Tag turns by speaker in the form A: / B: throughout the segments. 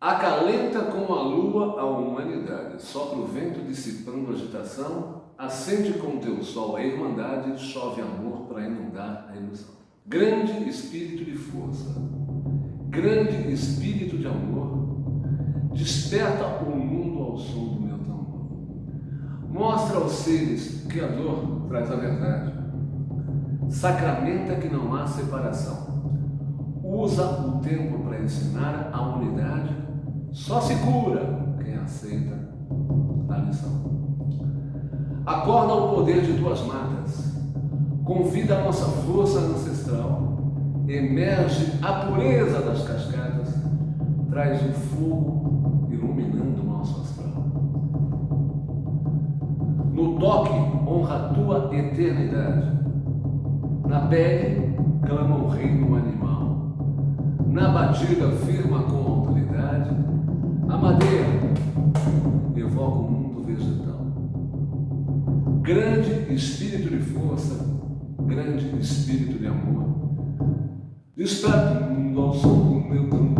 A: Acalenta como a lua a humanidade, sopra o vento dissipando a agitação, acende com teu sol a irmandade, chove amor para inundar a ilusão. Grande espírito de força, grande espírito de amor, desperta o mundo ao som do meu tambor. Mostra aos seres que a dor traz a verdade. Sacramenta que não há separação. Usa o tempo para ensinar a unidade. Só se cura quem aceita a lição. Acorda o poder de tuas matas. Convida a nossa força ancestral. Emerge a pureza das cascatas. Traz o fogo iluminando o nosso astral. No toque, honra a tua eternidade. Na pele, clama o reino animal. Na batida, firma com. A madeira evoca o mundo vegetal. Grande espírito de força, grande espírito de amor. Desperta o mundo ao som do meu tambor.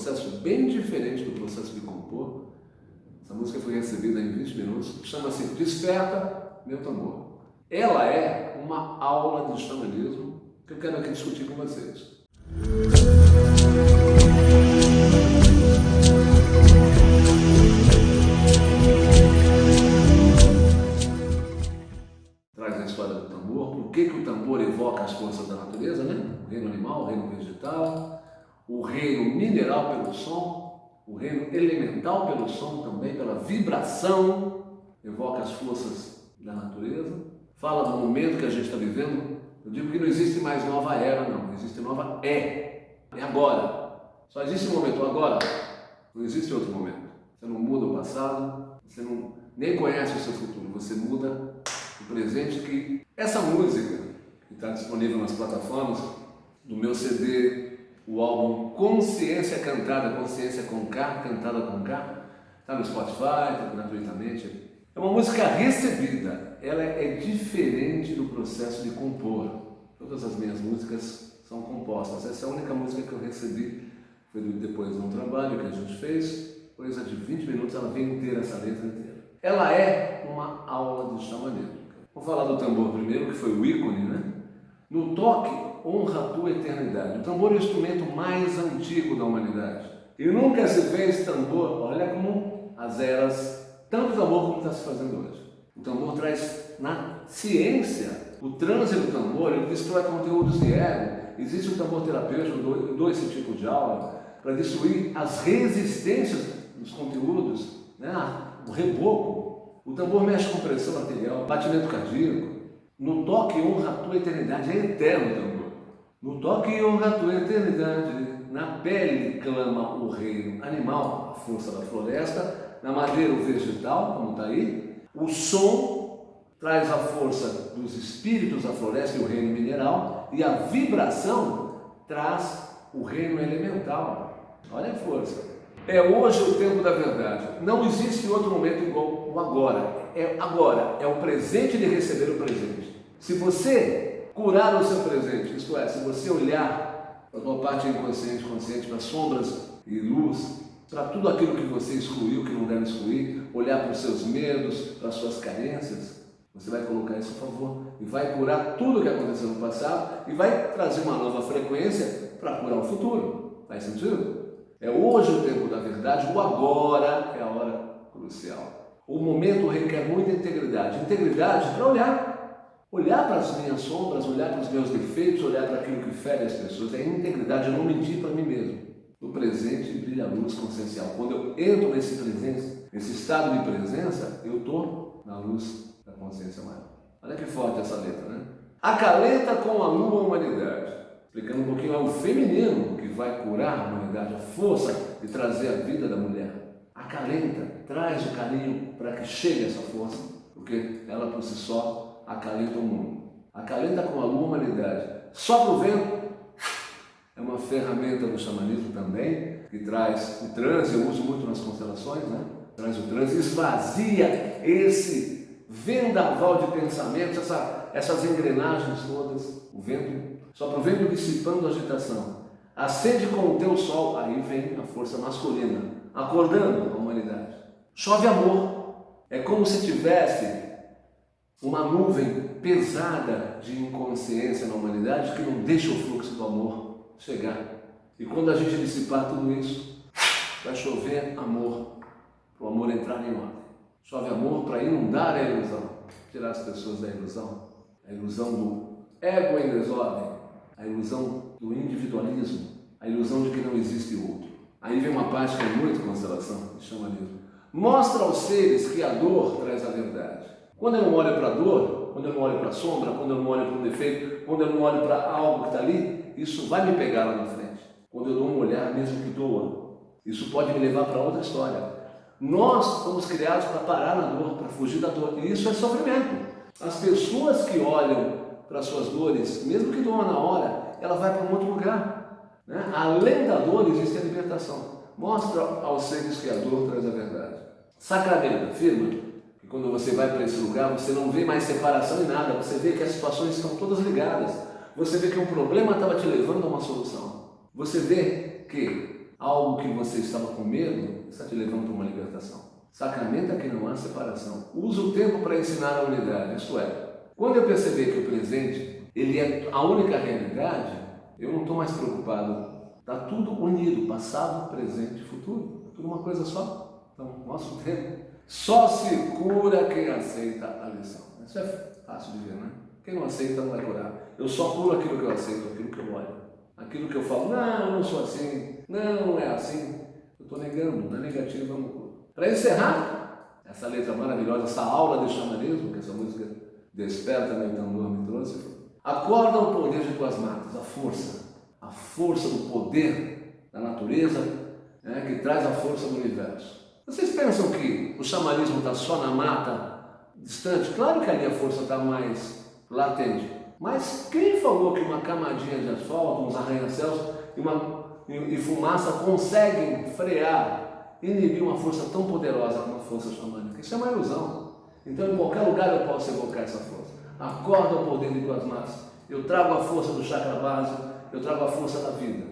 A: Processo bem diferente do processo de compor. Essa música foi recebida em 20 minutos, chama-se Desperta Meu Tambor. Ela é uma aula de xamanismo que eu quero aqui discutir com vocês. Traz a história do tambor, por que, que o tambor evoca as forças da natureza, né? O reino animal, o reino vegetal, o reino mineral pelo som, o reino elemental pelo som também, pela vibração, evoca as forças da natureza. Fala do momento que a gente está vivendo. Eu digo que não existe mais nova era, não. Existe nova é. É agora. Só existe um momento agora. Não existe outro momento. Você não muda o passado, você não, nem conhece o seu futuro. Você muda o presente que essa música que está disponível nas plataformas do meu CD, o álbum Consciência Cantada, Consciência com K, Cantada com K, está no Spotify, está gratuitamente. É uma música recebida, ela é diferente do processo de compor. Todas as minhas músicas são compostas. Essa é a única música que eu recebi, foi depois de um trabalho que a gente fez, coisa de 20 minutos, ela vem inteira, essa letra inteira. Ela é uma aula de xamanismo. Vou falar do tambor primeiro, que foi o ícone, né? No toque, honra a tua eternidade. O tambor é o instrumento mais antigo da humanidade. E nunca se fez tambor, olha como as eras, tanto tambor como está se fazendo hoje. O tambor traz na ciência, o transe do tambor, ele destrói conteúdos de ego. Existe o tambor terapêutico, dou esse tipo de aula, para destruir as resistências dos conteúdos, né? o reboco. O tambor mexe com pressão arterial, batimento cardíaco. No toque honra a tua eternidade, é eterno o tambor. No toque honra a tua eternidade, na pele clama o reino animal, a força da floresta, na madeira o vegetal, como está aí, o som traz a força dos espíritos da floresta e o reino mineral, e a vibração traz o reino elemental. Olha a força. É hoje o tempo da verdade. Não existe outro momento igual o agora. É agora, é o presente de receber o presente. Se você curar o seu presente, isto é, se você olhar para a tua parte inconsciente, consciente, para sombras e luz, para tudo aquilo que você excluiu, que não deve excluir, olhar para os seus medos, para as suas carências, você vai colocar isso a favor e vai curar tudo o que aconteceu no passado e vai trazer uma nova frequência para curar o futuro. Faz sentido? É hoje o tempo da verdade, o agora é a hora crucial. O momento requer muita integridade. Integridade para olhar. Olhar para as minhas sombras, olhar para os meus defeitos, olhar para aquilo que fere as pessoas. É integridade, eu não mentir para mim mesmo. No presente brilha a luz consciencial. Quando eu entro nesse presente, nesse estado de presença, eu estou na luz da consciência maior. Olha que forte essa letra, né? Acalenta com a lua humanidade. Explicando um pouquinho, é o feminino que vai curar a humanidade, a força de trazer a vida da mulher. Acalenta, traz o carinho para que chegue essa força, porque ela por si só acalenta o mundo. Acalenta com a humanidade. Sopra o vento, é uma ferramenta do xamanismo também, que traz o transe, eu uso muito nas constelações, né? traz o transe, esvazia esse vendaval de pensamentos, essa, essas engrenagens todas, o vento, só para o vento dissipando a agitação. Acende com o teu sol, aí vem a força masculina, acordando a humanidade. Chove amor, é como se tivesse uma nuvem pesada de inconsciência na humanidade que não deixa o fluxo do amor chegar. E quando a gente dissipar tudo isso, vai chover amor, para o amor entrar em ordem. Chove amor para inundar a ilusão, tirar as pessoas da ilusão, a ilusão do ego em desordem, a ilusão do individualismo, a ilusão de que não existe outro. Aí vem uma parte que é muito constelação, que chama mesmo. Mostra aos seres que a dor traz a verdade. Quando eu não olho para a dor, quando eu não olho para a sombra, quando eu não olho para um defeito, quando eu não olho para algo que está ali, isso vai me pegar lá na frente. Quando eu dou um olhar, mesmo que doa, isso pode me levar para outra história. Nós fomos criados para parar na dor, para fugir da dor, e isso é sofrimento. As pessoas que olham para suas dores, mesmo que doam na hora, ela vai para um outro lugar. Né? Além da dor, existe a libertação. Mostra aos seres que a dor traz a verdade. Sacramento, afirma que quando você vai para esse lugar, você não vê mais separação em nada, você vê que as situações estão todas ligadas. Você vê que um problema estava te levando a uma solução. Você vê que algo que você estava com medo está te levando para uma libertação. Sacramenta que não há separação. Usa o tempo para ensinar a unidade. Isto é, quando eu perceber que o presente ele é a única realidade, eu não estou mais preocupado. Está tudo unido, passado, presente e futuro. É tudo uma coisa só. Então, nosso tempo. Só se cura quem aceita a lição. Isso é fácil de ver, né? Quem não aceita não vai curar. Eu só curo aquilo que eu aceito, aquilo que eu olho. Aquilo que eu falo, não, eu não sou assim, não, não é assim. Eu estou negando, na negativa eu não curo. Para encerrar, essa letra maravilhosa, essa aula de xamanismo, que essa música Desperta meu tambor me trouxe, acorda o poder de tuas matas, a força, a força do poder da natureza, né, que traz a força do universo. Vocês pensam que o xamanismo está só na mata distante? Claro que ali a força está mais latente. Mas quem falou que uma camadinha de asfalto, uns arranha-céus e, uma, e, e fumaça conseguem frear, inibir uma força tão poderosa como a força xamânica? Isso é uma ilusão. Então, em qualquer lugar eu posso evocar essa força. Acorda o poder de tuas massas. Eu trago a força do chakra base, eu trago a força da vida.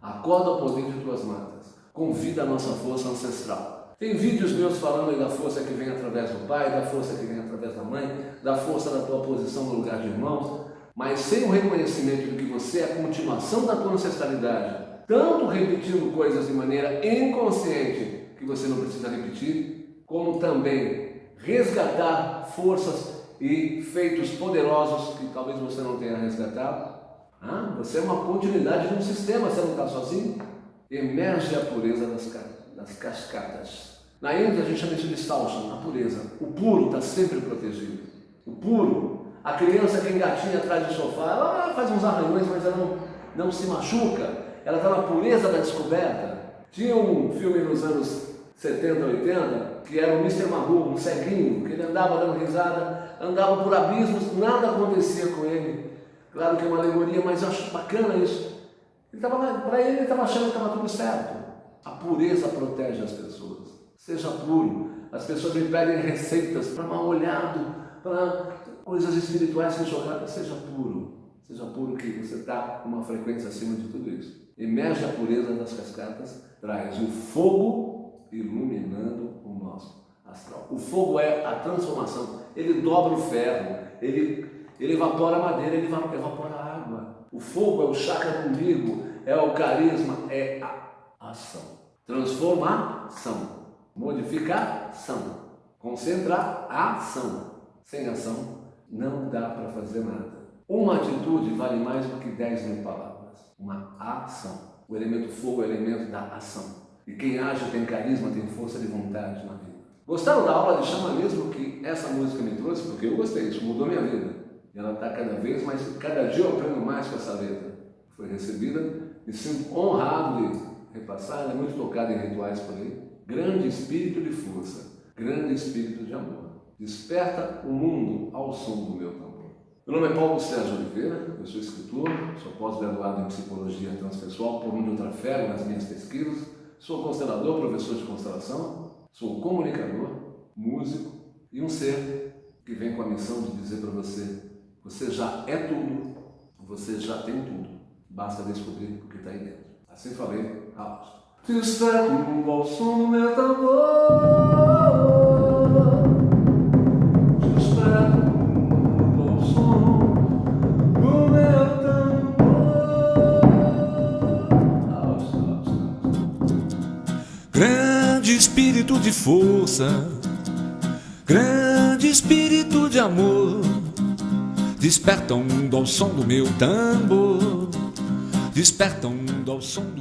A: Acorda o poder de tuas matas. Convida a nossa força ancestral. Tem vídeos meus falando da força que vem através do pai, da força que vem através da mãe, da força da tua posição no lugar de irmãos, mas sem o reconhecimento de que você é a continuação da tua ancestralidade, tanto repetindo coisas de maneira inconsciente que você não precisa repetir, como também resgatar forças e feitos poderosos que talvez você não tenha resgatado. Ah, você é uma continuidade de um sistema, você não está sozinho. Emerge a pureza das cartas das cascatas. Na Índia a gente chama isso de salsa, a pureza. O puro está sempre protegido. O puro, A criança que engatinha atrás do sofá, ela faz uns arranhões, mas ela não, não se machuca. Ela está na pureza da descoberta. Tinha um filme nos anos 70, 80, que era o Mr. Magoo, um ceguinho, que ele andava dando risada, andava por abismos, nada acontecia com ele. Claro que é uma alegoria, mas eu acho bacana isso. Para ele, ele estava achando que estava tudo certo. A pureza protege as pessoas. Seja puro. As pessoas me pedem receitas para mal olhado, para coisas espirituais que jogadas. Seja puro. Seja puro que você está com uma frequência acima de tudo isso. Emerge a pureza das cascatas, traz o fogo iluminando o nosso astral. O fogo é a transformação. Ele dobra o ferro, ele, ele evapora a madeira, ele evapora a água. O fogo é o chakra do umbigo, é o carisma, é a ação. Transformação, modificação, concentrar ação. Sem ação não dá para fazer nada. Uma atitude vale mais do que dez mil palavras. Uma ação. O elemento fogo é o elemento da ação. E quem age tem carisma, tem força de vontade na vida. Gostaram da aula de xamanismo que essa música me trouxe? Porque eu gostei, isso mudou minha vida. E ela está cada vez mais, cada dia eu aprendo mais com essa letra. Foi recebida e sinto honrado de é muito tocada em rituais por aí. Grande espírito de força, grande espírito de amor. Desperta o mundo ao som do meu tambor. Meu nome é Paulo Sérgio Oliveira, eu sou escritor, sou pós-graduado em Psicologia Transpessoal por onde eu trafego nas minhas pesquisas, sou constelador, professor de constelação, sou comunicador, músico e um ser que vem com a missão de dizer para você você já é tudo, você já tem tudo. Basta descobrir o que está aí dentro. Assim falei, Carlos. Desperto ao som do tambor Desperto ao som do meu tambor
B: Grande espírito de força Grande espírito de amor Desperta o mundo ao som do meu tambor Desperta o mundo som do